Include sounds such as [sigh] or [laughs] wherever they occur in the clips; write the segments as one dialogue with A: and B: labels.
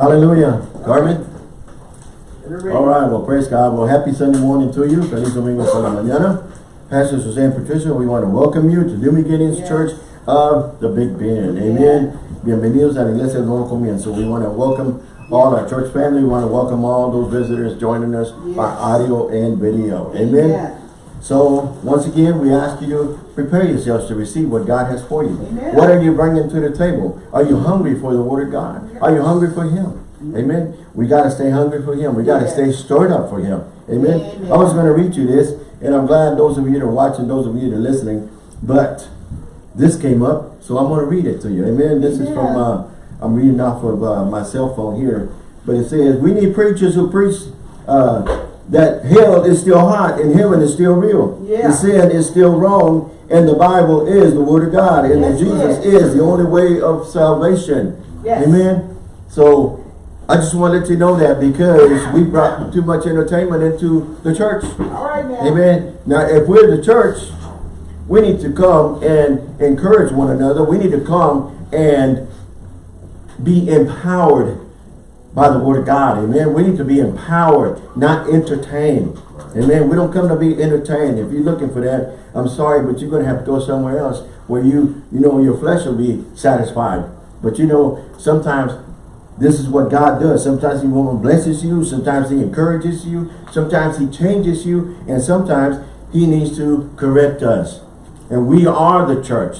A: Hallelujah. Carmen? All right, well, praise God. Well, happy Sunday morning to you. Feliz domingo por la mañana. Pastor Suzanne Patricia, we want to welcome you to New Beginnings yes. Church of the Big Bend. Amen. Yeah. Bienvenidos a la Iglesia del Nuevo Comienzo. We want to welcome all our church family. We want to welcome all those visitors joining us yes. by audio and video. Amen. Yeah. So, once again, we ask you to prepare yourselves to receive what God has for you. Amen. What are you bringing to the table? Are you hungry for the Word of God? Yes. Are you hungry for Him? Amen. Amen. We got to stay hungry for Him. We got to yes. stay stirred up for Him. Amen. Amen. I was going to read you this, and I'm glad those of you that are watching, those of you that are listening, but this came up, so I'm going to read it to you. Amen. This is from, uh, I'm reading off of uh, my cell phone here, but it says, we need preachers who preach uh, that hell is still hot and heaven is still real. Yeah. The sin is still wrong and the Bible is the word of God and yes, that Jesus yes. is the only way of salvation. Yes. Amen. So I just want to let you know that because we brought too much entertainment into the church. All right now. Amen. Now if we're the church, we need to come and encourage one another. We need to come and be empowered by the word of God. Amen. We need to be empowered, not entertained. Amen. We don't come to be entertained. If you're looking for that, I'm sorry, but you're going to have to go somewhere else where you, you know, your flesh will be satisfied. But you know, sometimes this is what God does. Sometimes he blesses you. Sometimes he encourages you. Sometimes he changes you. And sometimes he needs to correct us. And we are the church.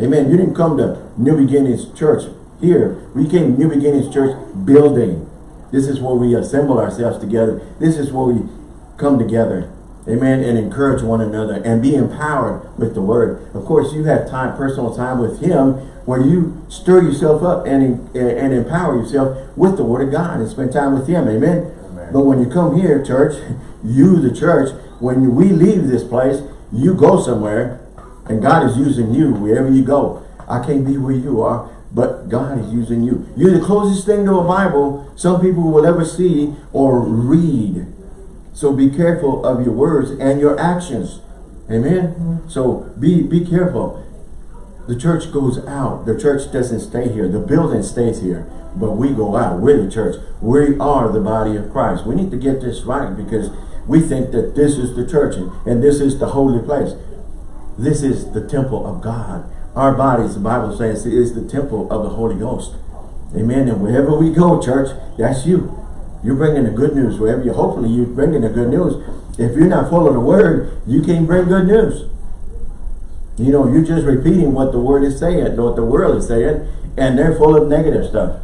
A: Amen. You didn't come to New Beginnings Church here, we came New Beginnings Church building. This is where we assemble ourselves together. This is where we come together. Amen. And encourage one another and be empowered with the word. Of course, you have time, personal time with him where you stir yourself up and, and empower yourself with the word of God and spend time with him. Amen. Amen. But when you come here, church, [laughs] you, the church, when we leave this place, you go somewhere and God is using you wherever you go. I can't be where you are. But God is using you. You're the closest thing to a Bible some people will ever see or read. So be careful of your words and your actions. Amen? So be, be careful. The church goes out. The church doesn't stay here. The building stays here. But we go out. We're the church. We are the body of Christ. We need to get this right because we think that this is the church and this is the holy place. This is the temple of God. Our bodies, the Bible says, is the temple of the Holy Ghost. Amen. And wherever we go, church, that's you. You're bringing the good news. Wherever you, hopefully you're bringing the good news. If you're not full of the word, you can't bring good news. You know, you're just repeating what the word is saying, what the world is saying, and they're full of negative stuff.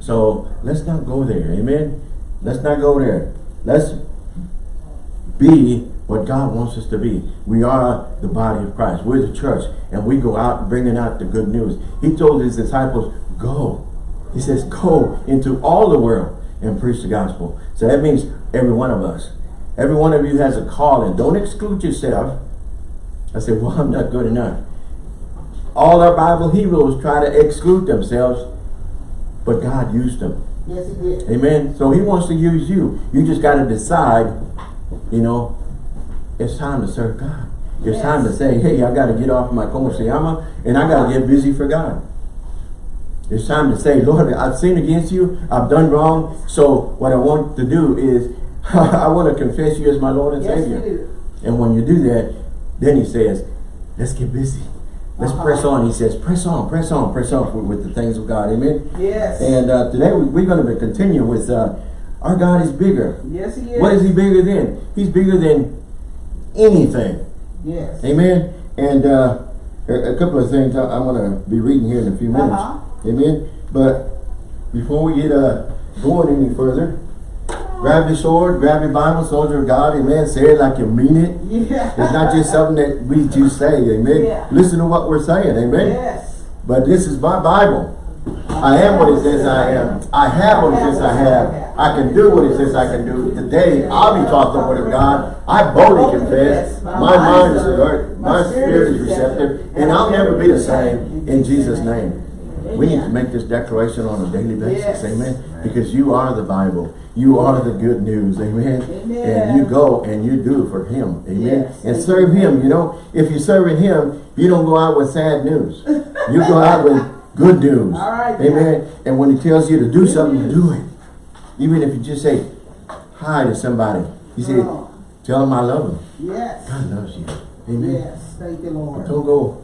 A: So let's not go there. Amen. Let's not go there. Let's be what God wants us to be. We are the body of Christ. We're the church. And we go out bringing out the good news. He told his disciples, go. He says, go into all the world and preach the gospel. So that means every one of us. Every one of you has a calling. Don't exclude yourself. I said, well, I'm not good enough. All our Bible heroes try to exclude themselves, but God used them. Yes, he did. Amen. So he wants to use you. You just got to decide, you know, it's time to serve God. It's yes. time to say, hey, I got to get off my como se llama and I got to get busy for God. It's time to say, Lord, I've sinned against you. I've done wrong. So what I want to do is [laughs] I want to confess you as my Lord and yes, Savior. And when you do that, then he says, let's get busy. Let's uh -huh. press on. He says, press on, press on, press on with, with the things of God. Amen? Yes. And uh, today we, are going to continue with uh, our God is bigger. Yes, he is. What is he bigger than? He's bigger than anything. Yes. Amen. And uh, a couple of things I, am going to be reading here in a few minutes. Uh -huh. Amen. But before we get uh, going any further, grab your sword, grab your Bible, soldier of God, amen. Say it like you mean it. Yeah. It's not just something that we just say, amen. Yeah. Listen to what we're saying, amen. Yes. But this is my Bible. I am what it says I am. I have what it says I have. I can do what it says I can do. Today, I'll be taught the word of God. I boldly confess. My mind is alert. My spirit is receptive. And I'll never be the same in Jesus' name. We need to make this declaration on a daily basis. Amen. Because you are the Bible. You are the good news. Amen. And you go and you do for him. Amen. And serve him. You know, if you're serving him, you don't go out with sad news. You go out with Good news.
B: All right,
A: Amen. And when he tells you to do
B: Good
A: something,
B: news.
A: do it. Even if you just say hi to somebody. He said,
B: Oh.
A: tell them I love them.
B: Yes.
A: God loves you. Amen.
B: Yes. Thank you, Lord.
A: Don't go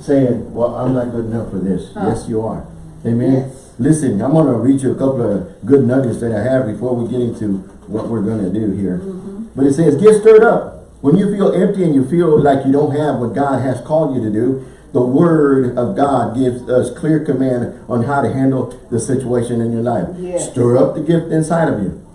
A: saying, well, I'm not good enough for this.
B: Huh.
A: Yes, you are. Amen.
B: Yes.
A: Listen, I'm going to read you a couple of good nuggets that I have before we get into what we're going to do here.
B: Mm-hmm.
A: But it says, get stirred up. When you feel empty and you feel like you don't have what God has called you to do, the word of God gives us clear command on how to handle the situation in your life.
B: Yes.
A: Stir up the gift inside of you.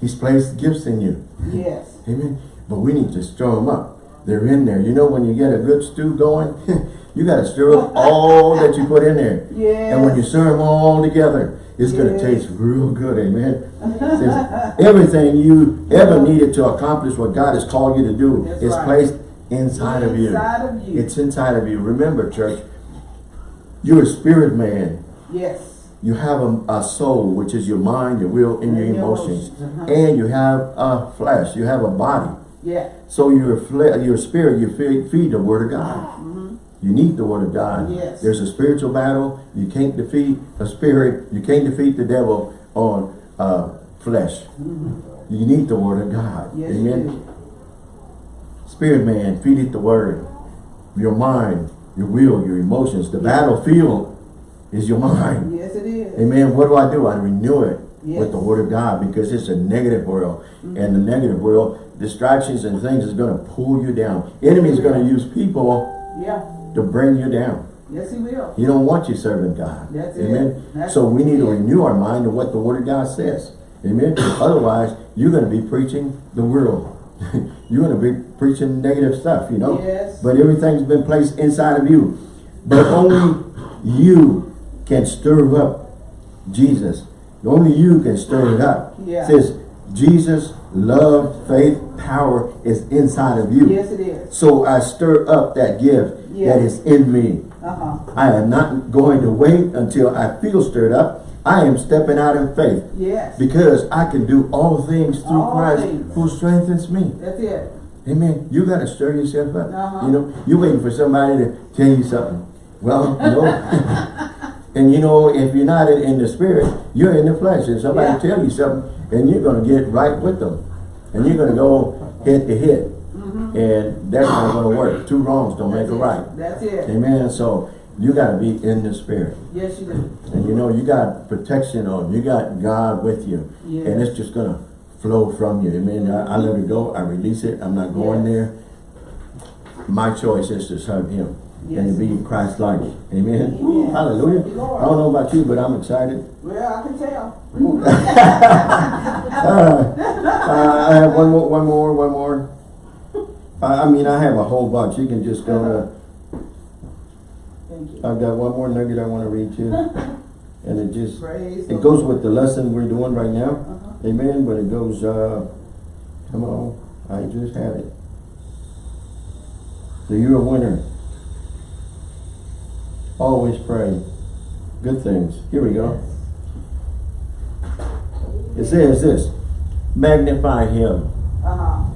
A: He's placed gifts in you.
B: Yes.
A: Amen. But we need to stir them up. They're in there. You know, when you get a good stew going, [laughs] you got to stir up all that you put in there.
B: Yes.
A: And when you stir them all together, it's going to taste real good. Amen. [laughs] Says, Everything you ever needed to accomplish what God has called you to do
B: That's
A: is
B: right.
A: placed inside of you.
B: Inside of you.
A: It's inside of you. Remember, church, you're a spirit man.
B: Yes.
A: You have a, a soul, which is your mind, your will, and your
B: And your
A: emotions.
B: emotions, uh-huh.
A: And you have a flesh. You have a body.
B: Yeah.
A: So your fle your spirit, you feed, feed the word of God. You need the word of God.
B: Yes.
A: There's a spiritual battle. You can't defeat a spirit. You can't defeat the devil on uh, flesh. You need the word of God.
B: Yes,
A: Amen. Spirit man, feed it the word. Your mind, your will, your emotions. The battlefield is your mind.
B: Yes, it is.
A: Amen. What do I do? I renew it with the word of God because it's a negative world. Mm-hmm. And the negative world, distractions and things is going to pull you down. Enemy is going to use people
B: Yeah.
A: to bring you down.
B: Yes, he will.
A: He don't want you serving God.
B: That's it.
A: Amen. So we need to renew our mind to what the word of God says. Amen. [coughs] Otherwise, you're going to be preaching the world. [laughs] you're going to be preaching negative stuff, you know.
B: Yes.
A: But everything's been placed inside of you. But [coughs] only you can stir up Jesus. Only you can stir it up.
B: Yeah.
A: It says Jesus, love, faith, power is inside of you.
B: Yes, it is.
A: So I stir up that gift
B: Yeah.
A: that is in me.
B: Uh-huh.
A: I am not going to wait until I feel stirred up. I am stepping out in faith
B: Yes.
A: because I can do all things through
B: All
A: Christ
B: things.
A: who strengthens me.
B: That's it.
A: Amen. You got to stir yourself up.
B: Uh-huh.
A: You know, you're waiting for somebody to tell you something. Well, you know, [laughs] and you know, if you're not in, in the spirit, you're in the flesh. And somebody
B: Yeah.
A: tell you something, and you're going to get right with them. And you're going to go head to hit. And that's not going to work. Two wrongs don't make a right.
B: That's it.
A: Amen. So you got to be in the spirit.
B: Yes, you do.
A: And you know, you got protection on. You got God with you.
B: Yes.
A: And it's just going to flow from you. Amen. I, I let it go. I release it. I'm not going
B: Yes.
A: there. My choice is to serve him and to be Christ-like. Amen.
B: Amen.
A: Hallelujah.
B: Lord.
A: I don't know about you, but I'm excited.
B: Well, I can tell. [laughs]
A: Uh, uh, I have one more, one more, one more. I, I mean, I have a whole bunch. You can just go to,
B: Thank you.
A: I've got one more nugget I want to read you. [laughs] And it just,
B: Praise
A: it goes with the lesson we're doing right now.
B: Uh-huh.
A: Amen. But it goes, uh, come on, I just had it. So you're a winner. Always pray. Good things. Here we go. It says this, magnify him.
B: Uh-huh.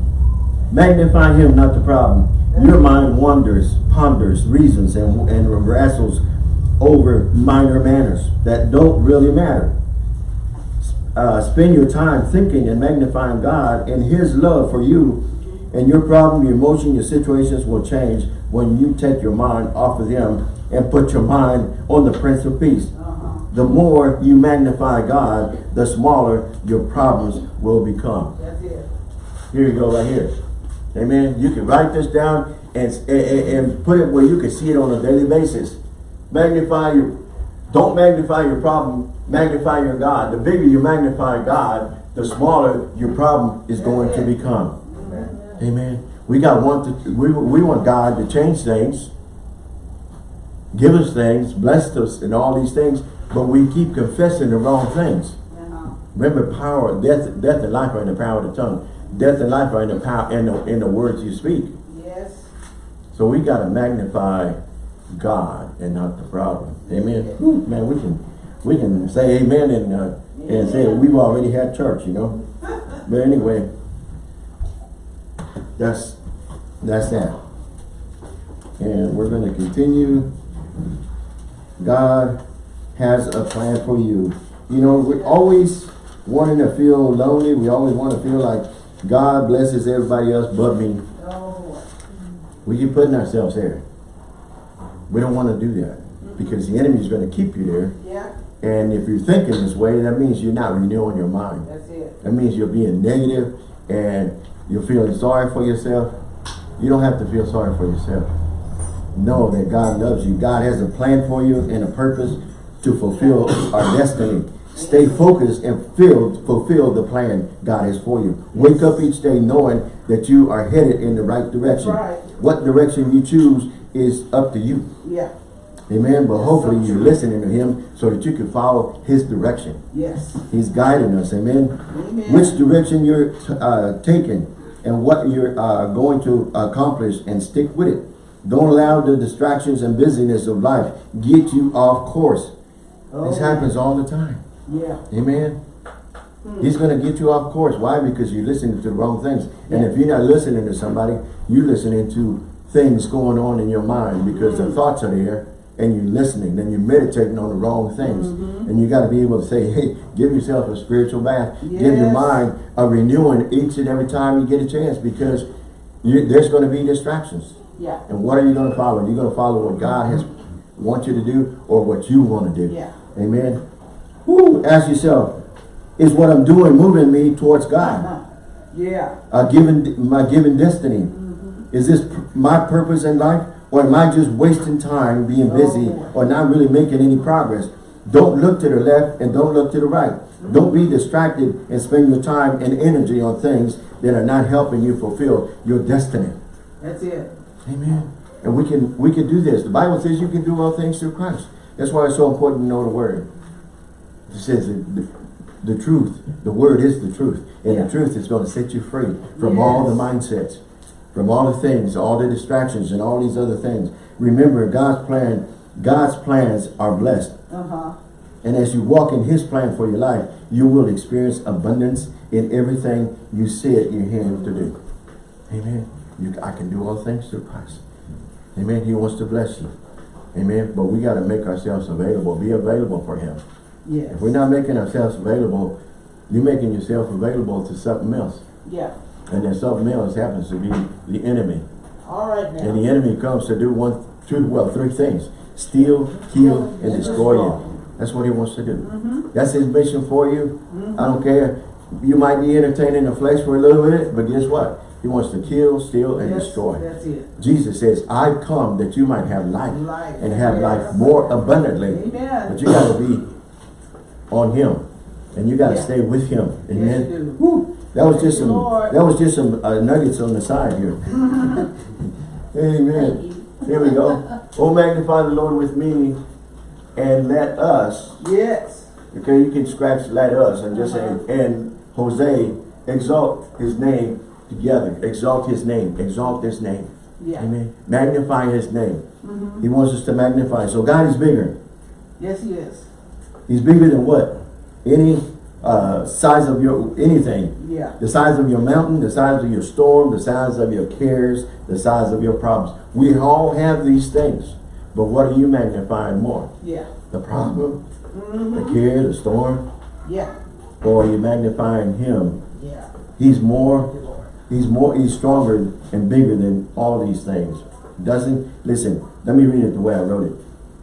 A: Magnify him, not the problem. Your mind wanders, ponders, reasons, and, and wrestles over minor matters that don't really matter. Uh, spend your time thinking and magnifying God and his love for you and your problem, your emotion, your situations will change when you take your mind off of them and put your mind on the Prince of Peace.
B: Uh-huh.
A: The more you magnify God, the smaller your problems will become. Here you go, right here. Amen. You can write this down and, and, and put it where you can see it on a daily basis. Magnify your, don't magnify your problem, magnify your God. The bigger you magnify God, the smaller your problem is going to become. Amen. We got want to, we, we want God to change things, give us things, bless us and all these things, but we keep confessing the wrong things. Remember, power, death, death and life are in the power of the tongue. Death and life are in the power in the, in the words you speak.
B: Yes.
A: So we got to magnify God and not the problem. Amen. Whew, man, we can we can say amen and uh, and say we've already had church, you know. [laughs] But anyway, that's that's that. And we're going to continue. God has a plan for you. You know, we're always wanting to feel lonely. We always want to feel like God blesses everybody else but me. We keep putting ourselves there. We don't want to do that because the enemy is going to keep you there.
B: yeah,
A: And if you're thinking this way, that means you're not renewing your mind.
B: that's it.
A: That means you're being negative and you're feeling sorry for yourself. You don't have to feel sorry for yourself. Know that God loves you. God has a plan for you and a purpose to fulfill our destiny. Stay focused and fill, fulfill the plan God has for you. Wake up each day knowing that you are headed in the right direction.
B: right.
A: What direction you choose is up to you.
B: Yeah,
A: Amen. But
B: That's
A: hopefully
B: so
A: you're listening to him so that you can follow his direction.
B: yes.
A: He's guiding us. Amen
B: Amen.
A: which direction you're uh, taking and what you're uh, going to accomplish and stick with it. Don't allow the distractions and busyness of life get you off course.
B: Oh,
A: This happens all the time.
B: Yeah,
A: Amen. Hmm. He's going to get you off course. Why? Because you're listening to the wrong things. And
B: Yeah.
A: if you're not listening to somebody, you're listening to things going on in your mind because the hmm. thoughts are there and you're listening. Then you're meditating on the wrong things. Mm-hmm. And you got to be able to say, hey, give yourself a spiritual bath. Give your mind a renewing each and every time you get a chance because you, there's going to be distractions.
B: yeah,
A: And what are you going to follow? You're going to follow what God has mm-hmm. want you to do or what you want to do.
B: yeah.
A: Amen. Woo, ask yourself, is what I'm doing moving me towards God?
B: Uh-huh. Yeah,
A: A given, my given destiny. Is this my purpose in life? Or am I just wasting time being busy
B: Oh.
A: or not really making any progress? Don't look to the left and don't look to the right. Don't be distracted and spend your time and energy on things that are not helping you fulfill your destiny.
B: that's it.
A: Amen. And we can we can do this. The Bible says you can do all things through Christ. That's why it's so important to know the word. It says the, the truth, the word is the truth. And
B: Yeah.
A: the truth is going to set you free from all the mindsets, from all the things, all the distractions and all these other things. Remember, God's plan, God's plans are blessed.
B: Uh-huh.
A: And as you walk in his plan for your life, you will experience abundance in everything you set your hand to do. Amen. You, I can do all things through Christ. Amen. He wants to bless you. Amen. But we got to make ourselves available. Be available for him.
B: Yes.
A: If we're not making ourselves available, you're making yourself available to something else.
B: Yeah.
A: And then something else happens to be the enemy.
B: All right now.
A: And the enemy comes to do one, two, well, three things. Steal, kill, and destroy you. That's what he wants to do. Mm-hmm. That's his mission for you. Mm-hmm. I don't care. You might be entertaining the flesh for a little bit, but guess what? He wants to kill, steal, and
B: Yes,
A: destroy.
B: That's it.
A: Jesus says, I've come that you might have life,
B: Life.
A: and have
B: Yes.
A: life more abundantly.
B: Amen.
A: But you got to be on him. And you got to
B: Yeah.
A: stay with him. Amen.
B: Yes.
A: That was just some
B: Lord.
A: that was just some uh, nuggets on the side here. [laughs] Amen. Here we go. Oh magnify the Lord with me and let us
B: Yes.
A: Okay, you can scratch let us and just
B: Uh-huh.
A: say, and Jose, exalt his name together. Exalt his name. Exalt his name.
B: Yeah.
A: Amen. Magnify his name.
B: Mhm.
A: He wants us to magnify. So God is bigger.
B: Yes, he is.
A: He's bigger than what? Any uh, size of your, anything.
B: Yeah.
A: The size of your mountain, the size of your storm, the size of your cares, the size of your problems. We all have these things. But what are you magnifying more?
B: Yeah.
A: The problem,
B: Mm-hmm.
A: the care, the storm?
B: Yeah.
A: Or are you magnifying him
B: Yeah.
A: He's more,
B: Thank you, Lord.
A: he's more, he's stronger and bigger than all these things. Doesn't, listen, let me read it the way I wrote it.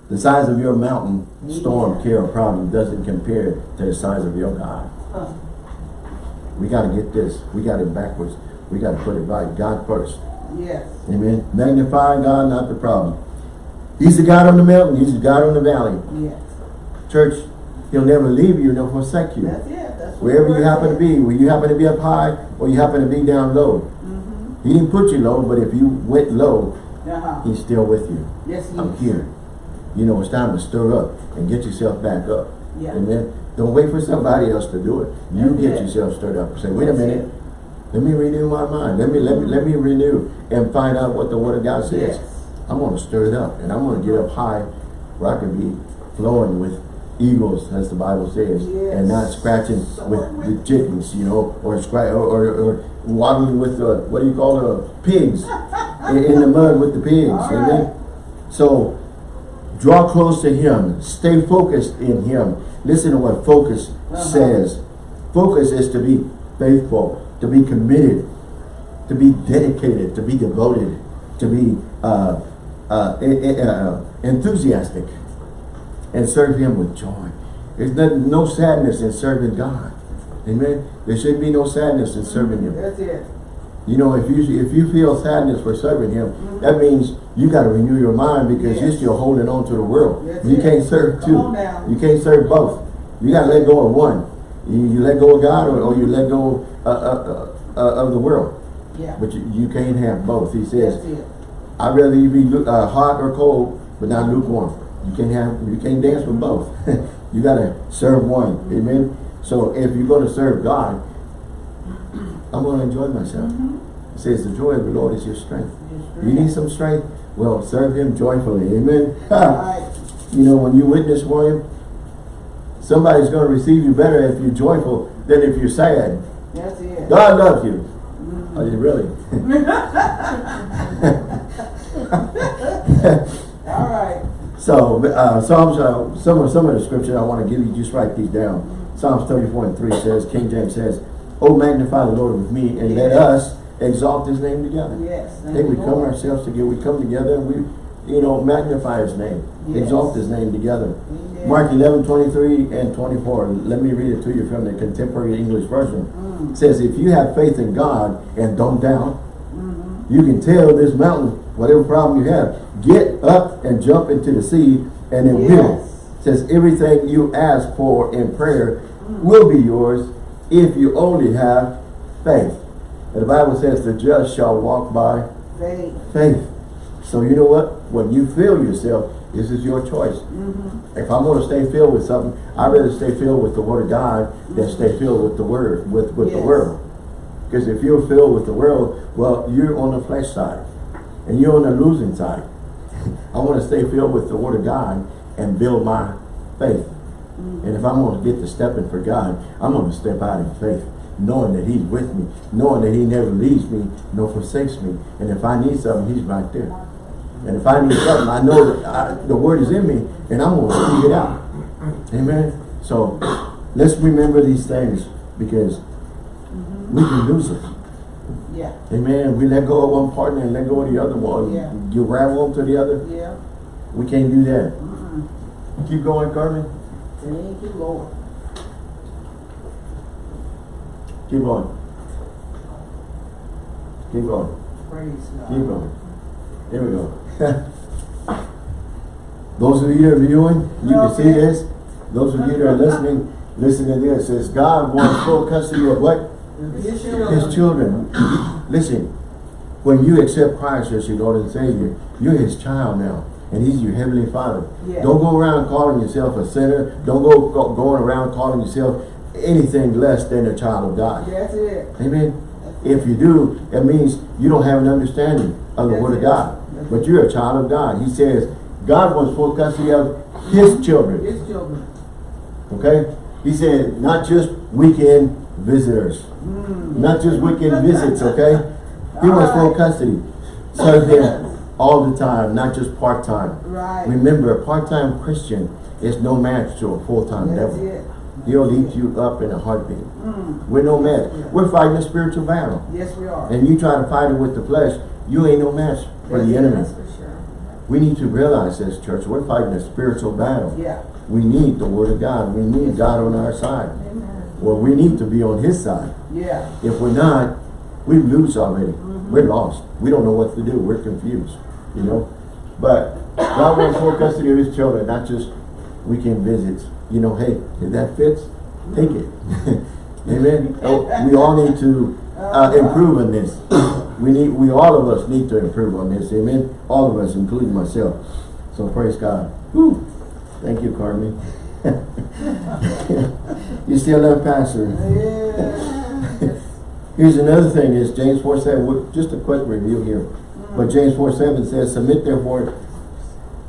A: The size of your mountain, storm, care, or problem doesn't compare to the size of your God.
B: Huh.
A: We got to get this. We got it backwards. We got to put it right. God first.
B: Yes.
A: Amen. Magnify God, not the problem. He's the God on the mountain. He's the God on the valley.
B: Yes.
A: Church, he'll never leave you nor forsake you.
B: That's it. That's
A: Wherever you happen to be, where you happen to be up high or you happen to be down low.
B: Mm-hmm.
A: He didn't put you low, but if you went low,
B: Uh-huh.
A: he's still with you.
B: Yes, he
A: I'm
B: is.
A: here. You know, it's time to stir up and get yourself back up.
B: Yeah.
A: Amen. Don't wait for somebody else to do it. You
B: That's
A: get
B: it.
A: yourself stirred up. Say, wait a minute.
B: it.
A: Let me renew my mind. Let me let me let me renew and find out what the word of God says.
B: Yes.
A: I'm gonna stir it up and I'm gonna get up high where I can be flowing with eagles, as the Bible says, and not scratching with
B: with-
A: the chickens, you know, or scratch or, or, or waddling with the what do you call the pigs [laughs] in, in the mud with the pigs.
B: All
A: Amen.
B: right.
A: So Draw close to him. Stay focused in him. Listen to what focus
B: Uh-huh.
A: says. Focus is to be faithful, to be committed, to be dedicated, to be devoted, to be uh, uh, uh, enthusiastic, and serve him with joy. There's no, no sadness in serving God. Amen. There should be no sadness in serving him.
B: That's it.
A: You know, if you if you feel sadness for serving him, that means you got to renew your mind because you're still holding on to the world.
B: That's
A: you
B: it.
A: can't serve
B: Come
A: two. You can't serve both. You got to let go of one. You, you let go of God or, or you let go uh, uh, uh, uh, of the world.
B: Yeah.
A: But you, you can't have both. He says. I'd rather you be uh, hot or cold, but not lukewarm. You can't have, you can't dance with both. [laughs] you gotta serve one. Amen. So if you're gonna serve God, I'm gonna enjoy myself. It says the joy of the Lord is your strength. You need some strength? Well, serve Him joyfully. Amen. [laughs]
B: Right.
A: you know, when you witness for Him, somebody's gonna receive you better if you're joyful than if you're sad.
B: That's it.
A: God loves you. Are you really? [laughs]
B: All right.
A: So, uh, Psalms, uh, some of, some of the scripture I want to give you, just write these down. Psalms 34 and 3 says, King James says, Oh, magnify the Lord with me, and let us exalt his name together.
B: Yes. You,
A: we come ourselves together, we come together, and we, you know, magnify his name,
B: Yes.
A: exalt his name together.
B: Amen.
A: Mark 11, 23 and 24. Let me read it to you from the contemporary English version.
B: Mm.
A: It says, if you have faith in God and don't doubt,
B: Mhm.
A: you can tell this mountain, whatever problem you have, get up and jump into the sea, and it will.
B: Yes.
A: Says everything you ask for in prayer will be yours if you only have faith. And the Bible says the just shall walk by
B: Faith.
A: faith. So you know what? When you fill yourself, this is your choice.
B: Mm-hmm.
A: If I'm going to stay filled with something, I'd rather stay filled with the Word of God than stay filled with the Word, with, with the world. Because if you're filled with the world, well, you're on the flesh side. And you're on the losing side. [laughs] I want to stay filled with the Word of God and build my faith. And if I'm going to get to stepping for God, I'm going to step out in faith, knowing that He's with me, knowing that He never leaves me, nor forsakes me. And if I need something, He's right there. And if I need something, I know that I, the Word is in me, and I'm going to speak it out. Amen. So let's remember these things because we can lose it.
B: Yeah.
A: Amen. We let go of one partner and let go of the other one.
B: Yeah.
A: You ravel them to the other.
B: Yeah.
A: We can't do that.
B: Mm-mm.
A: Keep going, Carmen.
B: Thank you, Lord.
A: Keep going. Keep going.
B: Praise God.
A: Keep going. Here we go. [laughs] Those of you that are viewing, you can see this. Those of you that are listening, listen to this. It says God wants full custody of what?
B: His children.
A: His children. [clears throat] Listen, when you accept Christ as your Lord and Savior, you're His child now. And He's your Heavenly Father.
B: Yeah.
A: Don't go around calling yourself a sinner. Don't go, go going around calling yourself anything less than a child of God.
B: That's it.
A: Amen. If you do, that means you don't have an understanding of the
B: That's
A: Word of. God.
B: That's
A: But you're a child of God. He says God wants full custody of His children.
B: His children.
A: Okay? He said not just weekend visitors.
B: Mm.
A: Not just weekend visits, okay? He wants full custody. So Him [laughs] all the time, not just part-time.
B: Right.
A: Remember, a part-time Christian is no match to a full-time devil.
B: it.
A: He'll eat you up in a heartbeat.
B: Mm.
A: We're no match. We're fighting a spiritual battle.
B: Yes, we are.
A: And you try to fight it with the flesh, you ain't no match for
B: That's
A: the enemy.
B: That's for sure.
A: We need to realize this, church. We're fighting a spiritual battle.
B: Yeah.
A: We need the word of God. We need God on our side.
B: Amen.
A: Or we need to be on his side.
B: Yeah.
A: If we're not, we lose already.
B: Mm-hmm.
A: We're lost. We don't know what to do. We're confused. You know? But God wants full custody of his children, not just weekend visits. You know, hey, if that fits, take it. [laughs] Amen. Oh, We all need to uh, improve on this. [coughs] We need, we all of us need to improve on this. Amen. All of us, including myself. So praise God. Whew. Thank you, Carmen. [laughs] you still love Pastor.
B: Yeah. [laughs]
A: Here's another thing is James 4 7, just a quick review here. But James 4 7 says, Submit therefore,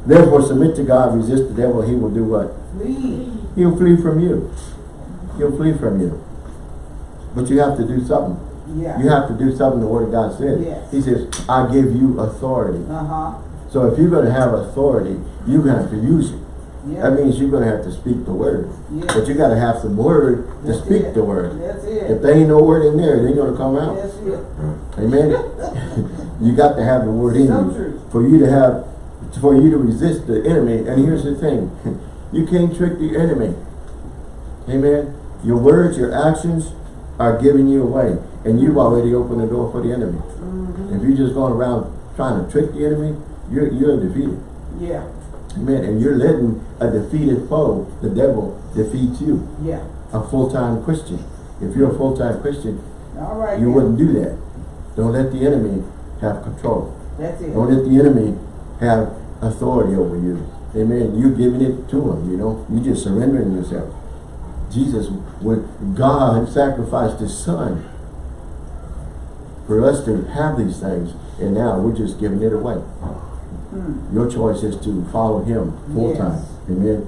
A: therefore submit to God, resist the devil, he will do what?
B: Flee.
A: He'll flee from you. He'll flee from you. But you have to do something.
B: Yeah.
A: You have to do something the word of God says.
B: Yes.
A: He says, I give you authority.
B: Uh-huh.
A: So if you're gonna have authority, you're gonna have to use it.
B: Yeah.
A: That means you're gonna have to speak the word.
B: Yeah.
A: But you gotta have some word to
B: That's
A: speak
B: it.
A: the word.
B: That's
A: If there ain't no word in there, it ain't gonna come out. Amen. [laughs] you got to have the word in
B: So
A: you
B: true.
A: for you to have, for you to resist the enemy. And here's the thing, [laughs] you can't trick the enemy. Amen. Your words, your actions are giving you away, and you've already opened the door for the enemy.
B: Mm-hmm.
A: If you're just going around trying to trick the enemy, you're you're defeated.
B: Yeah.
A: Amen. And you're letting a defeated foe, the devil, defeat you,
B: Yeah.
A: a full-time Christian. If you're a full-time Christian,
B: All right.
A: you wouldn't do that. Don't let the enemy have control.
B: That's it.
A: Don't let the enemy have authority over you. Amen. You're giving it to him, you know. You're just surrendering yourself. Jesus, when God sacrificed his son for us to have these things, and now we're just giving it away.
B: Hmm.
A: Your choice is to follow him full
B: Yes.
A: time. Amen.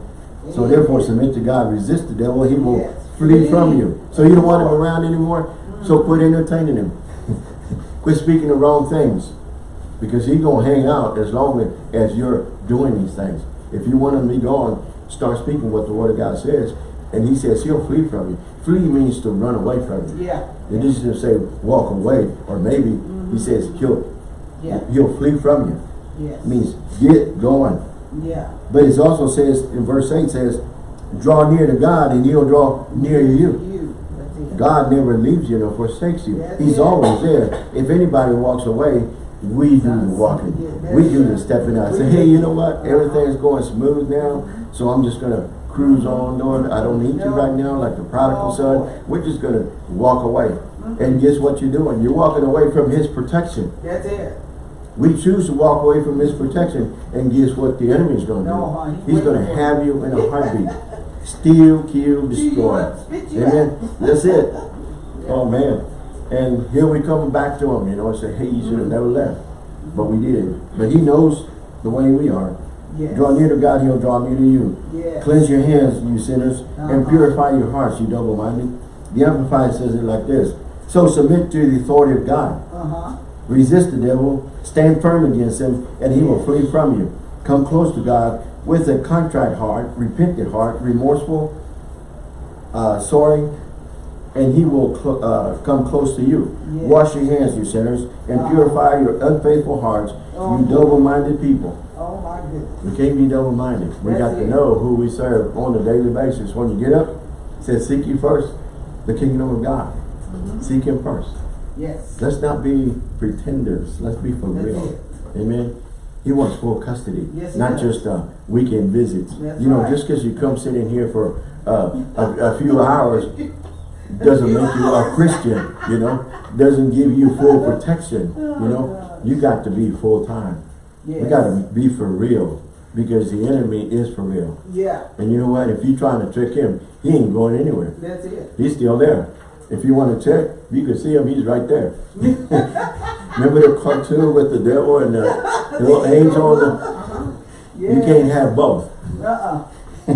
A: So therefore submit to God, resist the devil, he will
B: Yes.
A: flee from you. So you don't want him around anymore? So quit entertaining him. Quit speaking the wrong things. Because he's gonna hang out as long as you're doing these things. If you want him to be gone, start speaking what the word of God says. And he says he'll flee from you. Flee means to run away from you.
B: Yeah.
A: It doesn't say walk away, or maybe he mm-hmm. says he'll
B: Yeah.
A: he'll flee from you.
B: Yes.
A: It means get going.
B: Yeah.
A: But it also says in verse 8 says, draw near to God and he'll draw near to you.
B: You.
A: God never leaves you nor forsakes you.
B: That's
A: He's
B: it.
A: always there. If anybody walks away, we do the walking.
B: yeah,
A: We do the stepping out. Say, hey, you know what? Everything's going smooth now, so I'm just gonna cruise on, Lord. I don't need you right now, like the prodigal son. We're just gonna walk away. And guess what you're doing? You're walking away from his protection.
B: That's it.
A: We choose to walk away from his protection, and guess what the enemy's gonna do? He's
B: for it.
A: have you in a [laughs] heartbeat. Steal, kill, destroy.
B: up, spit you
A: Amen. That's it. Oh man. And here we come back to him, you know, and say, hey, you should have never left. But we did. But he knows the way we are.
B: Yes.
A: Draw near to God, he'll draw near to you.
B: Yes.
A: Cleanse your hands, you sinners, and
B: Uh-huh.
A: purify your hearts, you double-minded. The Amplified says it like this. So submit to the authority of God.
B: Uh-huh.
A: Resist the devil, stand firm against him, and he will flee from you. Come close to God with a contrite heart, repentant heart, remorseful, uh, sorry, and he will cl uh, come close to you.
B: Yes.
A: Wash your hands, you sinners, and
B: Uh-huh.
A: purify your unfaithful hearts,
B: Oh.
A: you double-minded people.
B: Oh my goodness.
A: We can't be double-minded. We
B: That's
A: got to
B: it.
A: know who we serve on a daily basis. When you get up, it says, seek you first the kingdom of God.
B: Mm-hmm.
A: Seek him first.
B: Yes.
A: Let's not be pretenders. Let's be for
B: That's
A: real.
B: it.
A: Amen. He wants full custody,
B: Yes,
A: not just uh, weekend visits.
B: That's
A: you know,
B: right.
A: just because you come sit in here for uh, a, a few hours [laughs] doesn't make you a Christian. You know, doesn't give you full [laughs] protection. You know, you got to be full time.
B: Yes.
A: We got to be for real because the enemy is for real.
B: Yeah.
A: And you know what? If you're trying to trick him, he ain't going anywhere.
B: That's it.
A: He's still there. If you want to check, you can see him, he's right there. [laughs] Remember the cartoon with the devil and the little angel the...
B: Yeah.
A: You can't have both.
B: Uh-uh. [laughs]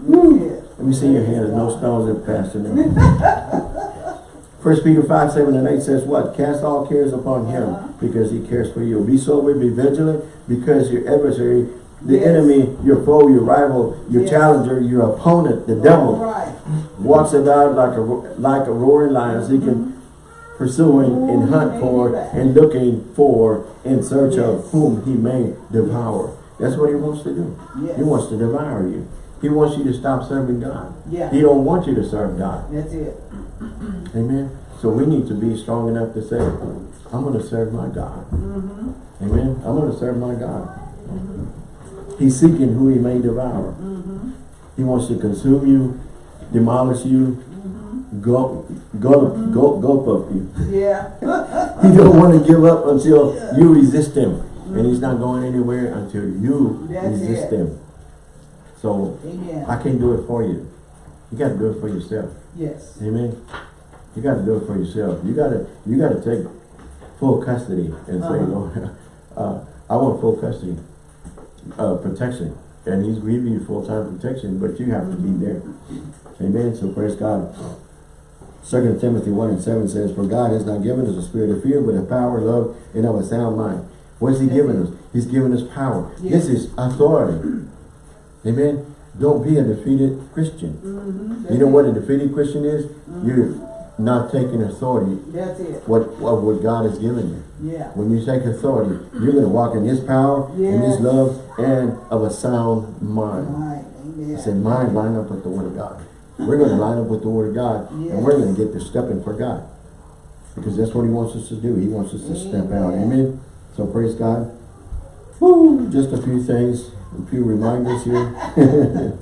A: Let me see your hand, there's no stones that pass in there. [laughs] First Peter 5, 7 and 8 says what? Cast all cares upon him
B: Uh-huh.
A: because he cares for you. Be sober, be vigilant because your adversary, the
B: Yes.
A: enemy, your foe, your rival, your
B: Yes.
A: challenger, your opponent, the devil,
B: right.
A: walks about like a like a roaring lion seeking pursuing and hunt for and looking for in search of whom he may devour. That's what he wants to do.
B: Yes.
A: he wants to devour you. He wants you to stop serving god.
B: Yeah.
A: he don't want you to serve god.
B: That's it.
A: amen. So we need to be strong enough to say i'm going to serve my god.
B: Mm-hmm.
A: amen. I'm going to serve my god. He's seeking who he may devour.
B: Mm-hmm.
A: he wants to consume you demolish you Gulp, gulp, gulp, gulp up you.
B: Yeah. [laughs]
A: He don't want to give up until you resist him. And he's not going anywhere until you
B: That's
A: resist
B: it.
A: him. So
B: Amen.
A: I can't do it for you. You got to do it for yourself.
B: Yes.
A: Amen. You got to do it for yourself. You got to you got to take full custody and say,
B: Uh-huh.
A: Lord, [laughs] uh, I want full custody, uh, protection. And he's giving you full-time protection, but you have to be there. Amen. So praise God. Second Timothy 1 and 7 says, For God has not given us a spirit of fear, but of power, love, and of a sound mind. What is he giving us? He's giving us power. This is authority. Amen. Don't be a defeated Christian.
B: Mm-hmm.
A: You know what a defeated Christian is? You're not taking authority
B: That's it.
A: what of what God has given you.
B: Yeah.
A: When you take authority, you're going to walk in His power, in His love, and of a sound mind.
B: Right.
A: I
B: Amen.
A: said, mind line up with the Word of God. We're going to line up with the Word of God, and we're going to get to stepping for God. Because that's what He wants us to do. He wants us to step out.
B: Amen.
A: Amen. So praise God. Woo, just a few things, a few reminders here. [laughs]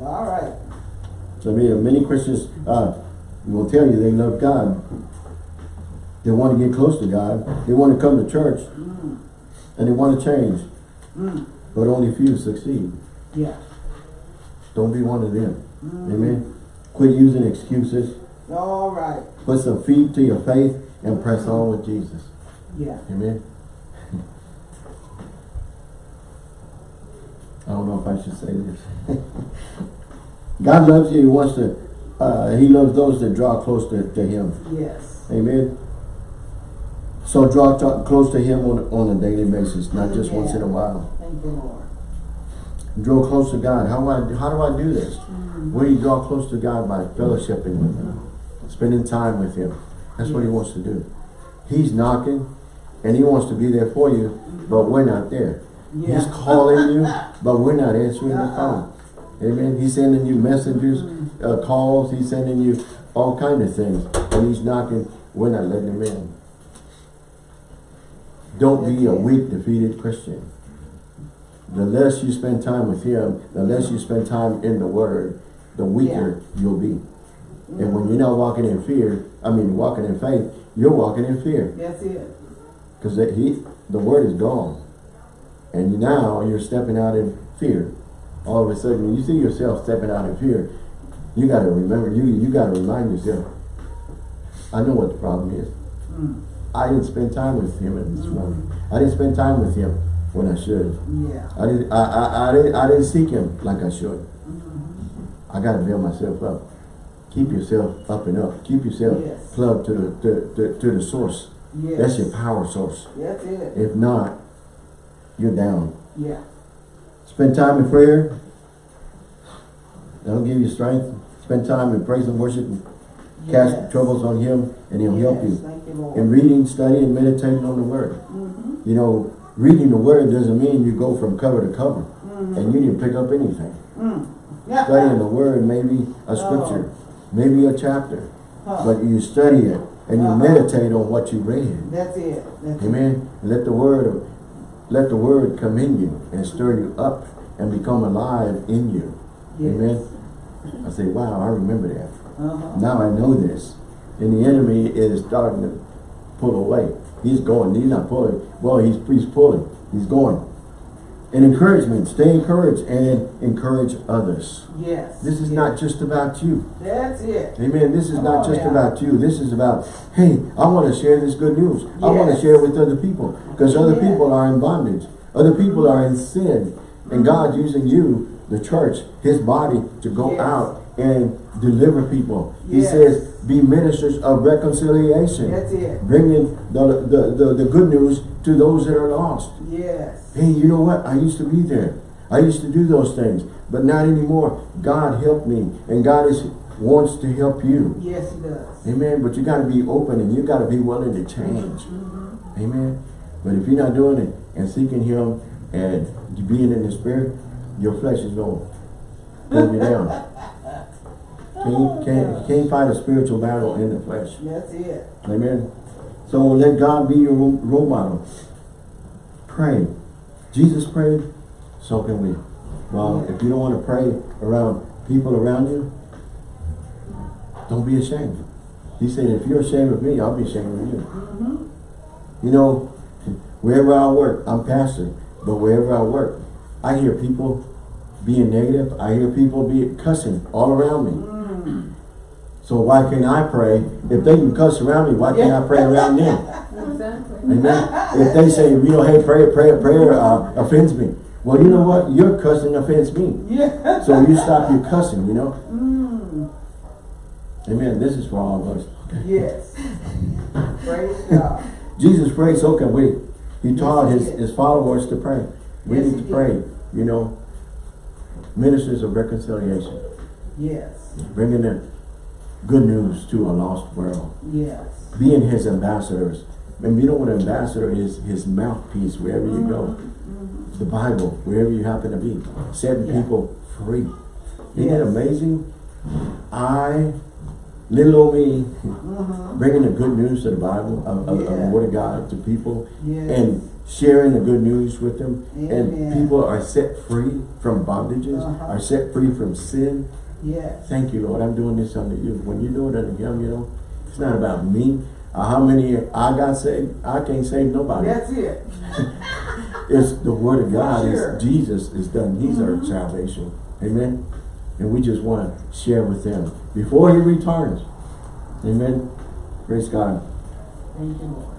B: All right.
A: So many, many Christians uh, will tell you they love God. They want to get close to God. They want to come to church. And they want to change.
B: Mm.
A: But only few succeed.
B: Yeah.
A: Don't be one of them. Amen. Quit using excuses.
B: All right.
A: Put some feet to your faith and press on with Jesus.
B: Yeah.
A: Amen. [laughs] I don't know if I should say this. [laughs] God loves you. He wants to, uh, he loves those that draw close to, to him.
B: Yes.
A: Amen. So draw close to him on, on a daily basis, not just once in a while.
B: Thank you, Lord.
A: Draw close to God. How do I, how do I do this? Mm-hmm. Well, you draw close to God by fellowshipping with him, mm-hmm. spending time with him. That's what he wants to do. He's knocking and he wants to be there for you, but we're not there. He's calling you, [laughs] but we're not answering the phone. Amen. He's sending you messengers, mm-hmm. uh, calls. He's sending you all kind of things. And he's knocking. We're not letting him in. Don't be a weak, defeated Christian. The less you spend time with him, the less you spend time in the word, the weaker you'll be. And when you're not walking in fear, I mean walking in faith, you're walking in fear.
B: That's it.
A: Because he, the word is gone. And now you're stepping out in fear. All of a sudden, when you see yourself stepping out in fear, you got to remember, you you got to remind yourself, I know what the problem is.
B: Mm.
A: I didn't spend time with him this morning. I didn't spend time with him when I should.
B: Yeah.
A: I didn't, I, I, I, didn't, I didn't seek him like I should. I got to build myself up. Keep yourself up and up. Keep yourself
B: Yes.
A: plugged to the, to, to, to the source.
B: Yes.
A: That's your power source.
B: That's it.
A: If not, you're down.
B: Yeah.
A: Spend time in prayer. That'll give you strength. Spend time in praise and worship. And cast
B: Yes.
A: troubles on Him and He'll help you.
B: Thank you.
A: In reading, studying, and meditating on the Word.
B: Mm -hmm.
A: You know, reading the Word doesn't mean you go from cover to cover
B: Mhm.
A: and you didn't pick up anything.
B: Mm. Yeah.
A: Studying the Word, maybe a scripture, maybe a chapter,
B: Huh.
A: but you study it and you
B: Uh-huh.
A: meditate on what you read.
B: That's it. That's it.
A: Amen. Let the word let the word come in you and stir you up and become alive in you.
B: Yes.
A: Amen. I say, wow, I remember that.
B: Uh-huh.
A: Now I know this. And the enemy is starting to pull away. He's going. He's not pulling. Well, he's, he's pulling. He's going. And encouragement. Stay encouraged and encourage others.
B: Yes.
A: This is
B: yes.
A: not just about you.
B: That's it.
A: Amen. This is not
B: Oh,
A: just about you. This is about, hey, I want to share this good news. Yes. I want to share it with other people. Because other people are in bondage. Other people are in sin. And mm-hmm. God's using you, the church, his body, to go out and deliver people. He says, be ministers of reconciliation.
B: That's it.
A: Bringing the, the, the, the good news to those that are lost.
B: Yes.
A: Hey, you know what? I used to be there. I used to do those things, but not anymore. God helped me, and God is wants to help you.
B: Yes, he does.
A: Amen. But you got to be open, and you got to be willing to change.
B: Mm-hmm.
A: Amen. But if you're not doing it and seeking Him and being in the Spirit, your flesh is going to pull you down. [laughs] Can't, can't, can't fight a spiritual battle in the flesh.
B: That's it.
A: Amen. So let God be your role model. Pray. Jesus prayed, so can we. Well, if you don't want to pray around people around you, don't be ashamed. He said, if you're ashamed of me, I'll be ashamed of you.
B: Mm-hmm.
A: You know, wherever I work, I'm pastor, but wherever I work, I hear people being negative. I hear people be cussing all around me.
B: Mm.
A: So why can't I pray? If they can cuss around me, why can't I pray around them?
C: Exactly.
A: Amen. If they say, you know, hey, prayer, prayer, prayer uh, offends me. Well, you know what? Your cussing offends me.
B: Yeah.
A: So you stop your cussing, you know?
B: Mm.
A: Amen. This is for all of us. Okay.
B: Yes. Praise God. [laughs]
A: Jesus prayed, so can we. He taught
B: he
A: his, his followers to pray. We
B: Yes,
A: need to pray, you know. Ministers of reconciliation,
B: Yes,
A: bringing the good news to a lost world.
B: yes.
A: Being his ambassadors. And you know what an ambassador is? His mouthpiece wherever you go.
B: Mhm,
A: The Bible, wherever you happen to be. Setting
B: Yeah.
A: people free. Isn't it
B: Yes.
A: amazing? I, little old me,
B: mhm,
A: bringing the good news to the Bible, of, of, of the Word of God to people,
B: Yes.
A: and sharing the good news with them. And people are set free from bondages,
B: Uh-huh.
A: are set free from sin.
B: Yes.
A: Thank you, Lord. I'm doing this under you. When you do it unto Him, you know, it's not about me. Uh, how many I got saved? I can't save nobody.
B: That's it. [laughs]
A: It's the Word of God.
B: Sure.
A: It's Jesus is done. He's our salvation. Amen. And we just want to share with them before He returns. Amen. Praise God.
B: Thank you, Lord.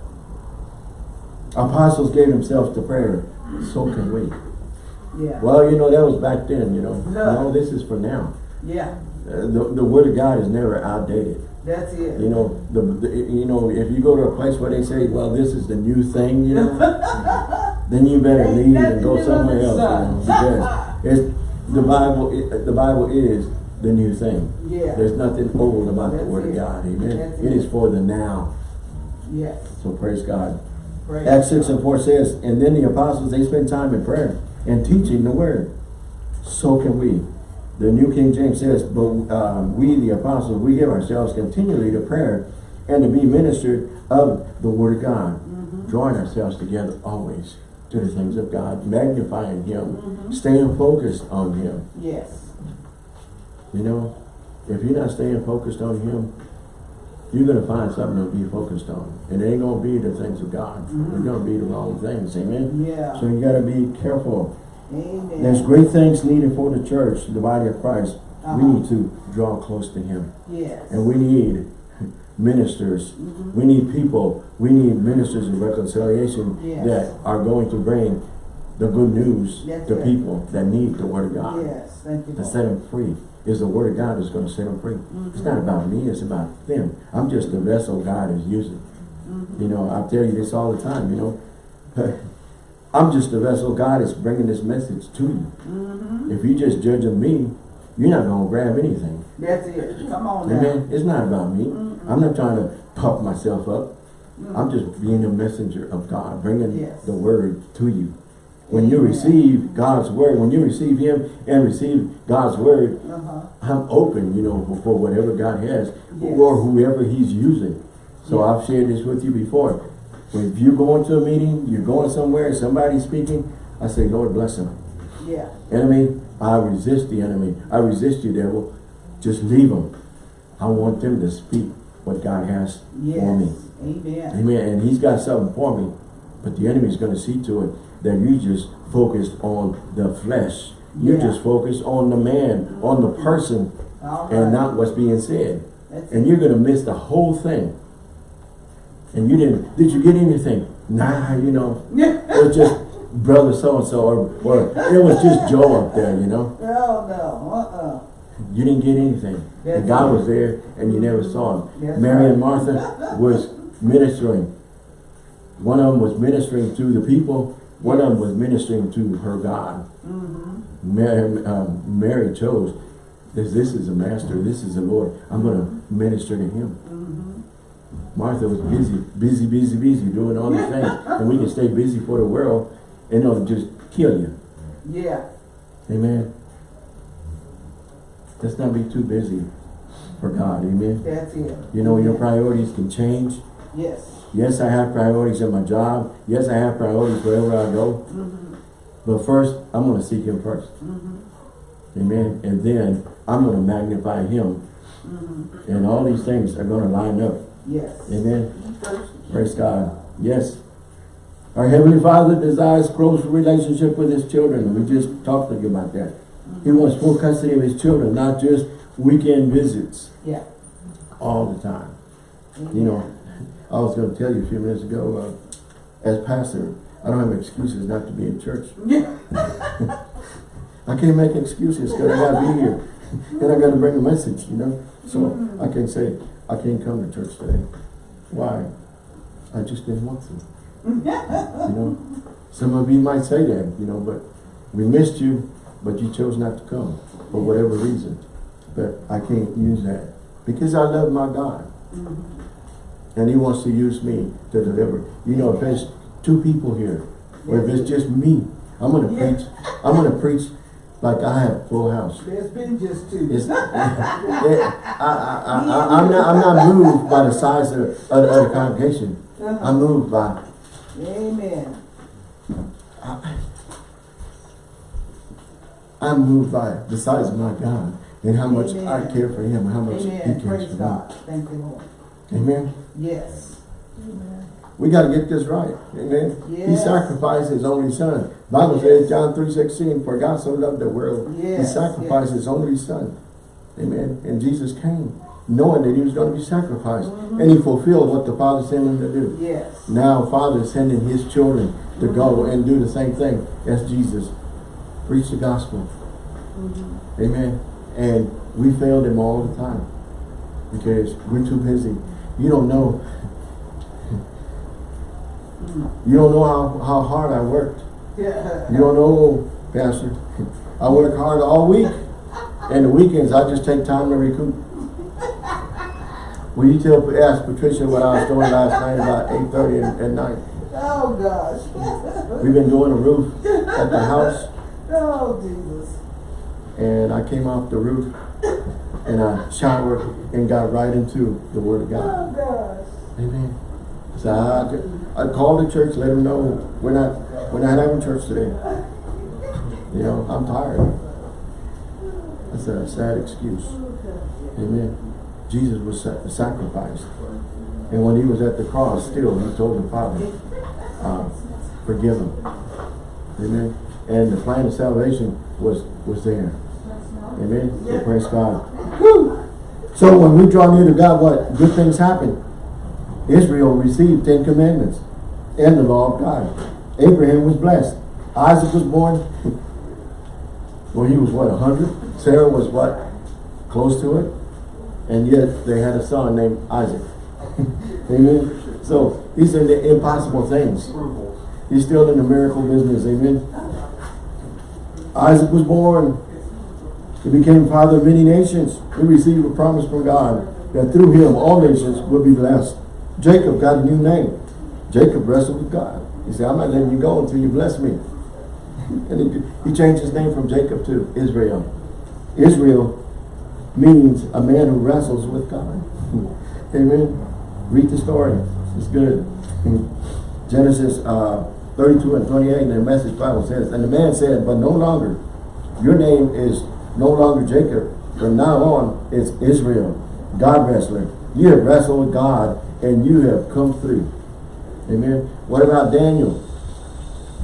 A: Apostles gave themselves to prayer. So can we.
B: Yeah.
A: Well, you know, that was back then, you know.
B: No.
A: No, this is for now.
B: Yeah,
A: Uh, the, the Word of God is never outdated.
B: that's it.
A: You know, the, the you know, if you go to a place where they say, well, this is the new thing, you know, [laughs] then you better leave and go somewhere else,
B: the
A: you know, because [laughs] it's, the Bible, it, the Bible is the new thing.
B: Yeah.
A: There's nothing old about the
B: That's
A: Word of. God, amen. It
B: it.
A: is for the now,
B: Yes.
A: so praise God.
B: Praise
A: Acts 6
B: God.
A: and 4 says, and then the apostles, they spent time in prayer and teaching the word. So can we. The New King James says, but um, we, the apostles, we give ourselves continually to prayer and to be ministered of the word of God,
B: Mm-hmm.
A: drawing ourselves together always to the things of God, magnifying Him,
B: Mm-hmm.
A: staying focused on Him.
B: Yes.
A: You know, if you're not staying focused on Him, you're going to find something to be focused on. And it ain't going to be the things of God.
B: Mhm.
A: It's going to be the wrong things. Amen?
B: Yeah.
A: So you got to be careful.
B: Amen.
A: There's great things needed for the church, the body of Christ.
B: Uh-huh.
A: We need to draw close to Him.
B: Yes.
A: And we need [laughs] ministers.
B: Mhm.
A: We need people. We need ministers of reconciliation
B: Yes.
A: that are going to bring the good news to people that need the Word of God.
B: Yes. Thank you,
A: To
B: Lord.
A: set them free. Is the Word of God that's going to set them free. It's
B: Mhm.
A: not about me, it's about them. I'm just the vessel God is using.
B: Mhm.
A: You know, I tell you this all the time, you know. [laughs] I'm just a vessel God is bringing this message to you.
B: Mhm.
A: If you just judging me, you're not going to grab anything.
B: That's it. Come on now.
A: Amen. It's not about me.
B: Mm-mm.
A: I'm not trying to puff myself up.
B: Mm.
A: I'm just being a messenger of God, bringing
B: Yes.
A: the word to you. When you receive God's word, when you receive Him and receive God's word,
B: Uh-huh.
A: I'm open, you know, for, for whatever God has
B: Yes.
A: or whoever He's using. So
B: Yeah.
A: I've shared this with you before. When If you're going to a meeting, you're going somewhere, somebody's speaking, I say, Lord bless them.
B: Yeah.
A: Enemy, I resist the enemy. I resist you, devil. Just leave them. I want them to speak what God has for me.
B: Amen.
A: Amen. And he's got something for me. But the enemy's going to see to it that you just focused on the flesh. You
B: Yeah.
A: just focused on the man, on the person,
B: right.
A: and not what's being said.
B: That's
A: And you're going to miss the whole thing. And you didn't, did you get anything? Nah, you know, it was just brother so-and-so or, or it was just Joe up there, you know.
B: No, no. Uh-uh.
A: You didn't get anything.
B: That's
A: God was there and you never saw him.
B: That's
A: Mary
B: right.
A: and Martha was ministering. One of them was ministering to the people. One of them was ministering to her God.
B: Mm-hmm.
A: Mary, um, Mary chose, this, this is a master, this is the Lord. I'm going to minister to him. Martha was busy, busy, busy, busy doing all these things. [laughs] And we can stay busy for the world and it'll just kill you.
B: Yeah.
A: Amen. Let's not be too busy for God. Amen.
B: That's it.
A: You know, your priorities can change.
B: Yes.
A: Yes, I have priorities in my job. Yes, I have priorities wherever I go.
B: Mm-hmm.
A: But first, I'm going to seek Him first.
B: Mm-hmm.
A: Amen. And then I'm going to magnify Him.
B: Mm-hmm.
A: And all these things are going to line up.
B: Yes.
A: Amen. Praise God. Yes. Our Heavenly Father desires close relationship with His children. We just talked about that. He wants full custody of His children, not just weekend visits
B: Yeah.
A: all the time. You know, I was going to tell you a few minutes ago, uh, as pastor, I don't have excuses not to be in church.
B: Yeah. [laughs]
A: I can't make excuses because I got to be here. and I got to bring a message, you know. So I can say, I can't come to church today. Why? I just didn't want to. You know, some of you might say that, you know, but we missed you, but you chose not to come for whatever reason. But I can't use that because I love my God. And he wants to use me to deliver. You know, if there's two people here, or if it's just me, I'm gonna
B: Yeah.
A: preach, I'm gonna preach like I have full house.
B: There's been just two.
A: It's, [laughs] yeah, I, I, I, I, I'm not, I'm not moved by the size of, of, of the congregation. Uh-huh. I'm moved by,
B: Amen.
A: I'm moved by the size of my God and how much I care for him, and how much he cares
B: Praise
A: for me.
B: God. Thank you, Lord.
A: Amen.
B: Yes.
A: We gotta get this right. Amen. He sacrificed his only son. Bible says, John three sixteen, for God so loved the world, he sacrificed
B: yes.
A: his only son. Amen. And Jesus came, knowing that he was gonna be sacrificed.
B: Mm-hmm.
A: And he fulfilled what the Father sent him to do.
B: Yes.
A: Now Father is sending his children to go and do the same thing as Jesus. Preach the gospel.
B: Mm-hmm.
A: Amen. And we failed him all the time. Because we're too busy. You don't know. You don't know how, how hard I worked.
B: Yeah.
A: You don't know, Pastor. I work hard all week. And the weekends I just take time to recoup. Will you tell ask Patricia what I was doing last night about 8.30 at, at night?
B: Oh, gosh.
A: We've been doing a roof at the house. [laughs]
B: Oh, Jesus.
A: and I came off the roof and I showered and got right into the Word of God.
B: Oh, gosh.
A: Amen. So I, I called the church, let them know we're not we're not having church today. You know, I'm tired. That's a sad excuse. Amen. Jesus was sa- sacrificed. And when he was at the cross, still, he told the Father, uh, forgive him. Amen. And the plan of salvation was, was there. Amen. So praise God. So when we draw near to God, what? Good things happen. Israel received Ten Commandments and the law of God. Abraham was blessed. Isaac was born [laughs] when he was what, a hundred? Sarah was what? Close to it. And yet they had a son named Isaac. [laughs] Amen. So these are the impossible things. He's still in the miracle business. Amen. Isaac was born. He became father of many nations. He received a promise from God that through him all nations would be blessed. Jacob got a new name. Jacob wrestled with God. He said, I'm not letting you go until you bless me. [laughs] and he, he changed his name from Jacob to Israel. Israel means a man who wrestles with God. [laughs] Amen. Read the story. It's good. [laughs] Genesis uh, 32 and 28 in the Message Bible says, And the man said, But no longer. Your name is no longer Jacob. From now on, it's Israel, God wrestler. You have wrestled with God and you have come through. Amen. What about Daniel?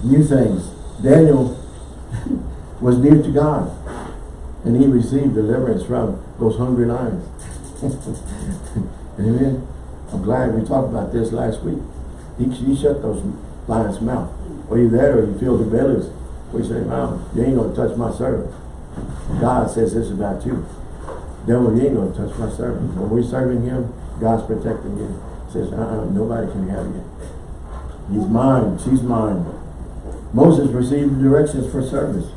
A: New things. Daniel [laughs] was near to God and he received deliverance from those hungry lions. [laughs] Amen. I'm glad we talked about this last week. He, he shut those lions' mouth. Or you there or you feel the bellies. We say, wow, you ain't gonna touch my servant. God says this about you. Devil, you ain't gonna touch my servant. When we're serving him, God's protecting you. Says, uh-uh, nobody can have you. He's mine, she's mine. Moses received directions for service.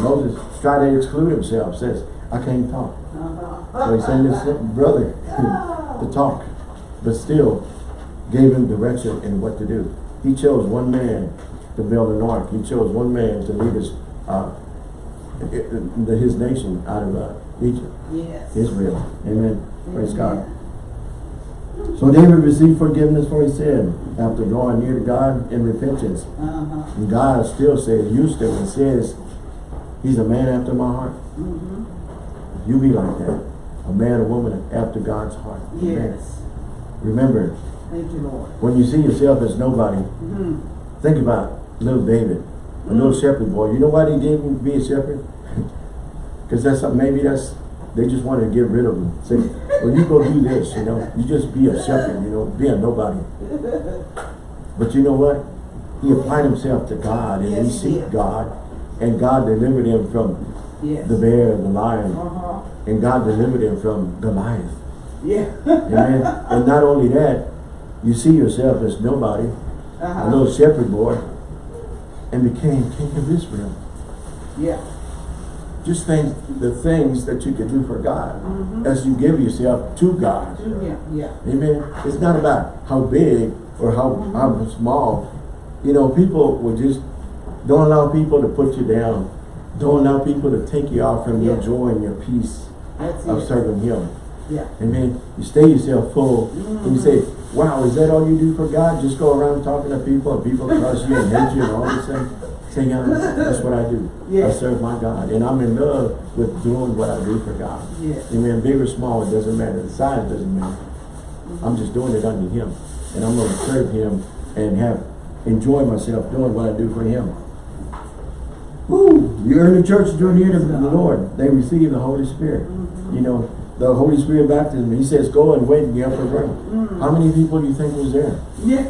A: Moses tried to exclude himself, says, I can't talk. So he sent his brother [laughs] to talk, but still gave him direction in what to do. He chose one man to build an ark. He chose one man to lead his, uh, his nation out of uh, Egypt,
B: Yes.
A: Israel. Amen. Praise God. So David received forgiveness for his sin after drawing near to God in repentance.
B: Uh-huh.
A: And God still says, you still, and says, he's a man after my heart.
B: Mm-hmm.
A: You be like that. A man or woman after God's heart. Amen.
B: Yes.
A: Remember,
B: Thank you, Lord.
A: when you see yourself as nobody,
B: Mm-hmm.
A: think about little David, a little shepherd boy. You know why he didn't be a shepherd? [laughs] Because that's maybe that's they just want to get rid of him. Say, well, you go do this, you know. You just be a shepherd, you know, be a nobody. But you know what? He applied himself to God and he
B: Yes, he
A: seeked
B: did.
A: God, and God delivered him from
B: Yes.
A: the bear, and the lion,
B: Uh-huh.
A: and God delivered him from Goliath.
B: Yeah.
A: Amen. [laughs] and not only that, you see yourself as nobody,
B: Uh-huh.
A: a little shepherd boy, and became king of Israel.
B: Yeah
A: just think the things that you can do for God
B: mm -hmm.
A: as you give yourself to God. Mm-hmm.
B: Yeah, yeah.
A: Amen. It's not about how big or how, mm -hmm. how small. You know, people will just don't allow people to put you down. Don't allow people to take you out from
B: yeah.
A: your joy and your peace
B: That's
A: of
B: it.
A: serving Him.
B: Yeah.
A: Amen. You stay yourself full mm -hmm. and you mm-hmm. say, wow, is that all you do for God? Just go around talking to people and people trust you and hate you and all this thing. 10 years, that's what I do.
B: Yeah.
A: I serve my God. And I'm in love with doing what I do for God.
B: Yeah.
A: Amen. Big or small, it doesn't matter. The size doesn't matter. Mm -hmm. I'm just doing it under him. And I'm going to serve him and have enjoy myself doing what I do for him. Woo! The church during the year. of the Lord, they receive the Holy Spirit. Mm -hmm. You know, the Holy Spirit baptism. He says, go and wait in the upper room. Mm. How many people do you think was there?
B: Yeah.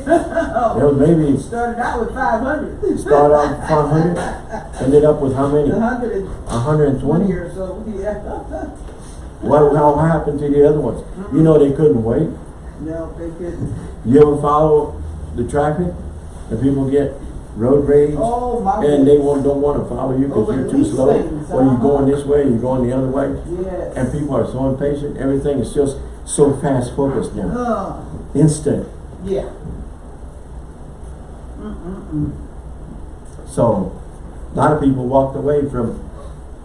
A: There was maybe [laughs]
B: Started out with five hundred.
A: start out with 500, [laughs] ended up with how many?
B: Hundred and
A: 120?
B: twenty or so, yeah. [laughs]
A: What, how happened to the other ones? You mm-hmm. know they couldn't wait.
B: No, they couldn't.
A: You ever follow the traffic? And people get road rage?
B: Oh.
A: And they won't, don't want to follow you because you're too slow.
B: things,
A: Or you're
B: uh-huh.
A: going this way, you're going the other way.
B: Yes.
A: And people are so impatient. Everything is just so fast focused now.
B: Uh,
A: Instant.
B: yeah. Mm-mm-mm.
A: So, a lot of people walked away from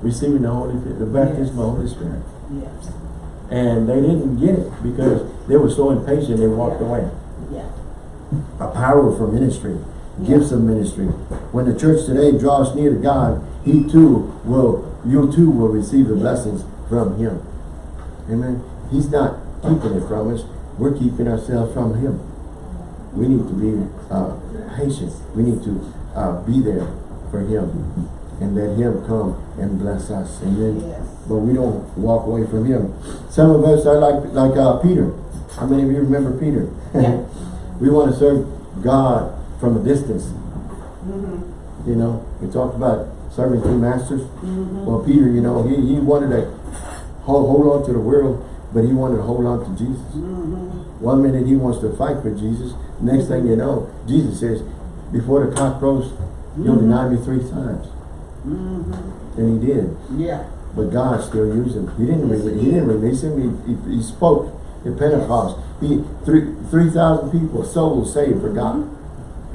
A: receiving the Holy, the baptism of the Holy Spirit.
B: Yes.
A: And they didn't get it because they were so impatient they walked
B: Yeah.
A: away.
B: Yeah.
A: A power for ministry, gifts of ministry. When the church today draws near to God, He too will, you too will receive the blessings from Him. Amen. He's not keeping it from us. We're keeping ourselves from Him. We need to be uh, patient. We need to uh, be there for Him and let Him come and bless us. Amen.
B: Yes.
A: But we don't walk away from Him. Some of us are like like uh, Peter. How many of you remember Peter?
B: Yeah. [laughs]
A: we want to serve God from a distance.
B: Mm-hmm.
A: You know, we talked about serving two masters.
B: Mm-hmm.
A: Well, Peter, you know, he, he wanted to hold, hold on to the world, but he wanted to hold on to Jesus.
B: Mm-hmm.
A: One minute he wants to fight for Jesus. Next thing you know, Jesus says, before the cock crows, you'll deny me three times.
B: Mm-hmm.
A: And he did.
B: Yeah.
A: But God still used him. He didn't
B: Yes,
A: release,
B: he
A: he
B: did.
A: didn't release him. He, he, he spoke at Pentecost. He three three thousand people, souls saved for God.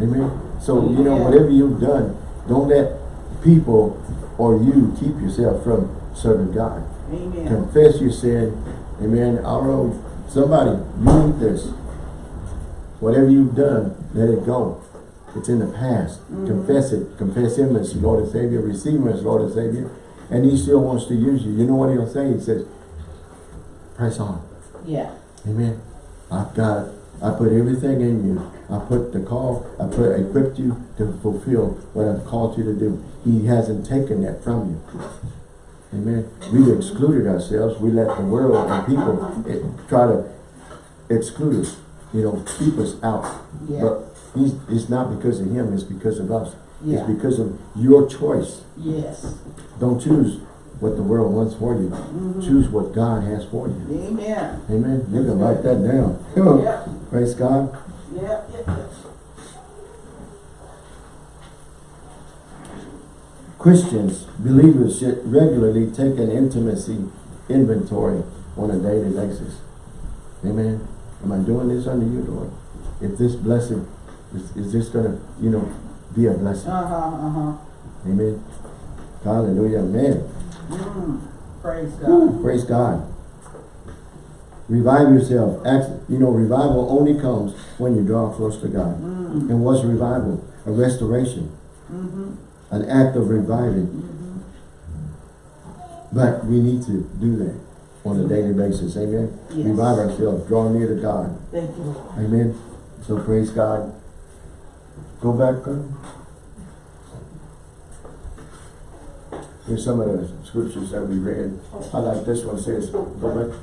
A: Amen. So you know, whatever you've done, don't let people or you keep yourself from serving God.
B: Amen.
A: Confess your sin. Amen. I don't know. Somebody, you need this. Whatever you've done, let it go. It's in the past.
B: Mm-hmm.
A: Confess it. Confess Him as Lord and Savior. Receive Him as Lord and Savior. And He still wants to use you. You know what He'll say? He says, press on.
B: Yeah.
A: Amen. I've got, I put everything in you. I put the call, I put, equipped you to fulfill what I've called you to do. He hasn't taken that from you. Amen. We've excluded ourselves. We let the world and people eh, try to exclude us. You know, keep us out.
B: Yeah.
A: But he's, it's not because of him, it's because of us.
B: Yeah.
A: It's because of your choice.
B: Yes.
A: Don't choose what the world wants for you.
B: Mm-hmm.
A: Choose what God has for you.
B: Amen.
A: Amen. You can write that down.
B: Yeah. [laughs]
A: Praise God.
B: Yeah. Yeah. yeah.
A: Christians, believers should regularly take an intimacy inventory on a daily basis. Amen. Am I doing this under you, Lord? If this blessing, is, is this going to, you know, be a blessing?
B: Uh-huh. Uh-huh.
A: Amen. Hallelujah. Man.
B: Mm. Praise God.
A: Praise God. Revive yourself. You know, revival only comes when you draw close to God.
B: Mm.
A: And what's revival? A restoration.
B: Mm-hmm.
A: An act of reviving. But we need to do that on a daily basis. Amen.
B: Yes.
A: Revive ourselves. Draw near to God.
B: Thank you,
A: Amen. So praise God. Go back. uh, Here's some of the scriptures that we read. I like this one. Says, go back.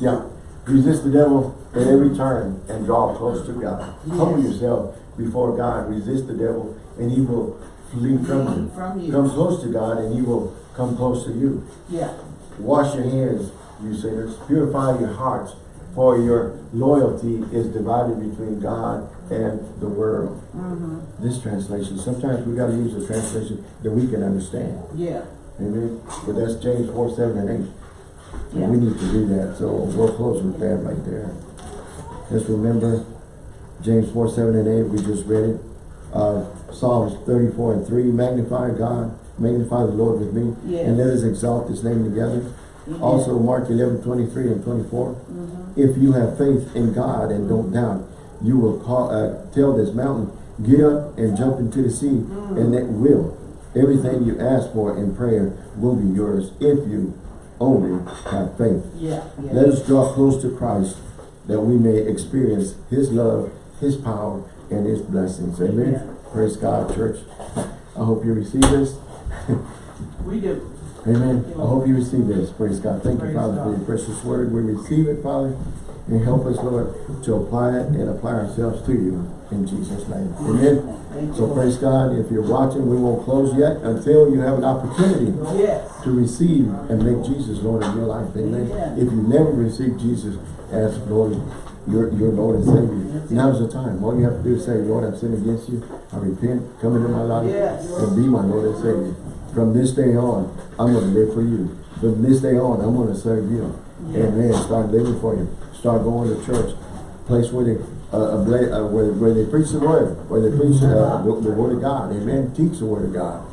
A: Yeah. Resist the devil at every turn and draw close to God. Humble yourself before God. Resist the devil and he will flee from you.
B: From you.
A: Come close to God and he will come close to you.
B: Yeah.
A: Wash your hands, you sinners. Purify your hearts, for your loyalty is divided between God and the world.
B: Mm-hmm.
A: This translation, sometimes we gotta use a translation that we can understand.
B: Yeah.
A: Amen. But that's James four, seven, and eight.
B: Yeah.
A: We need to do that, so we'll close with that right there. Just remember, James four, seven, and eight, we just read it. Uh, Psalms thirty-four and three, magnify God, magnify the Lord with me,
B: Yes.
A: and let us exalt his name together.
B: Amen.
A: Also, Mark eleven, twenty-three and twenty-four,
B: Mhm.
A: if you have faith in God and don't doubt, you will call, uh, tell this mountain, get up and jump into the sea, and it will. Everything you ask for in prayer will be yours if you only have faith.
B: Yeah, yeah.
A: Let us draw close to Christ that we may experience His love, His power, and His blessings. Amen.
B: Amen.
A: Praise God, church. I hope you receive this. [laughs]
B: We do.
A: Amen. I hope you receive this. Praise God. Thank you,
B: Praise
A: Father, for your precious word. We receive it, Father, and help us, Lord, to apply it and apply ourselves to you in Jesus' name. Amen. So praise God. If you're watching, we won't close yet until you have an opportunity
B: Yes.
A: to receive and make Jesus Lord of your life. Amen. If you never received Jesus as Lord, your, your Lord and Savior, now's the time. All you have to do is say, Lord, I've sinned against you. I repent. Come into my life and be my Lord and Savior. From this day on, I'm going to live for you. From this day on, I'm going to serve you. Amen. Start living for you. Start going to church. Place where they, uh, uh, where, where they preach the word, where they preach uh, the, the word of God. Amen. Teach the word of God.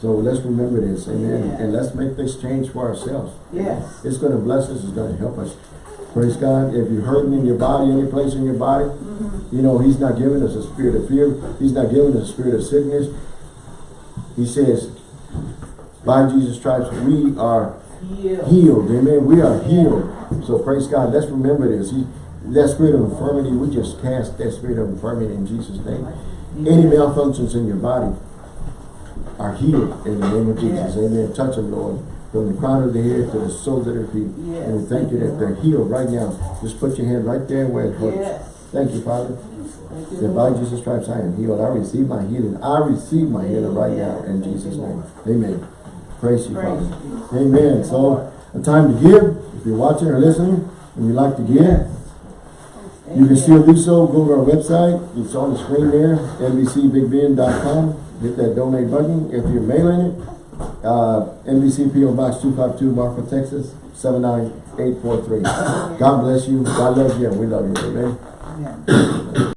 A: So let's remember this. Amen. And let's make this change for ourselves.
B: Yes.
A: It's going to bless us. It's going to help us. Praise God. If you're hurting in your body, any place in your body, you know, He's not giving us a spirit of fear. He's not giving us a spirit of sickness. He says, by Jesus' stripes, we are
B: Heal.
A: healed. Amen. We are healed. So praise God. Let's remember this. He, that spirit of infirmity, we just cast that spirit of infirmity in Jesus' name. Any malfunctions in your body are healed in the name of Jesus.
B: Yes.
A: Amen. Touch them, Lord. From the crown of the head to the soles of their feet.
B: Yes.
A: And we thank you that they're healed right now. Just put your hand right there where it hurts.
B: Yes.
A: Thank you, Father.
B: Thank you,
A: That by Jesus' stripes I am healed. I receive my healing. I receive my healing right now in
B: Thank
A: Jesus' name. Amen. Praise you,
B: Praise
A: Father.
B: you.
A: Amen. So, a time to give. If you're watching or listening and you'd like to give. You can still do so. Go to our website. It's on the screen there, nbcbigbend.com. Hit that donate button. If you're mailing it, uh, NBC PO Box 252, Marfa, Texas, 79843. God bless you. God loves you and we love you. Amen.
B: Amen.